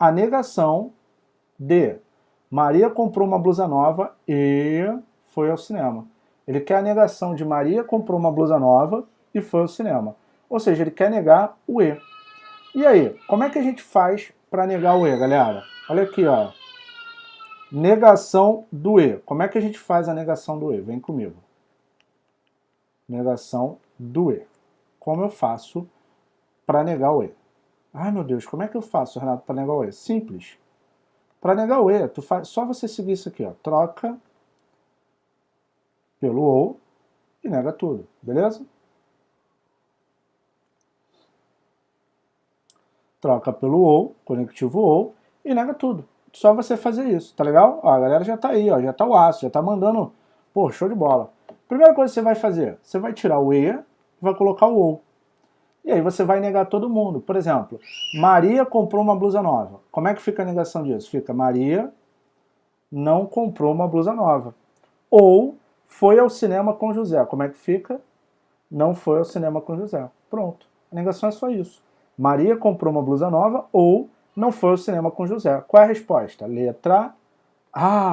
a negação de Maria comprou uma blusa nova e foi ao cinema. Ele quer a negação de Maria comprou uma blusa nova e foi ao cinema. Ou seja, ele quer negar o E. E aí, como é que a gente faz para negar o E, galera? Olha aqui, ó. Negação do E. Como é que a gente faz a negação do E? Vem comigo. Negação do E. Como eu faço para negar o E? Ai, meu Deus, como é que eu faço, Renato, para negar o E? Simples. Para negar o E, tu faz, só você seguir isso aqui, ó. Troca pelo OU e nega tudo, beleza? Troca pelo OU, conectivo OU, e nega tudo. Só você fazer isso, tá legal? Ó, a galera já tá aí, ó, já tá o aço, já tá mandando, pô, show de bola. Primeira coisa que você vai fazer, você vai tirar o E e vai colocar o OU. E aí você vai negar todo mundo. Por exemplo, Maria comprou uma blusa nova. Como é que fica a negação disso? Fica Maria não comprou uma blusa nova. Ou foi ao cinema com José. Como é que fica? Não foi ao cinema com José. Pronto. A negação é só isso. Maria comprou uma blusa nova ou não foi ao cinema com José. Qual é a resposta? Letra A.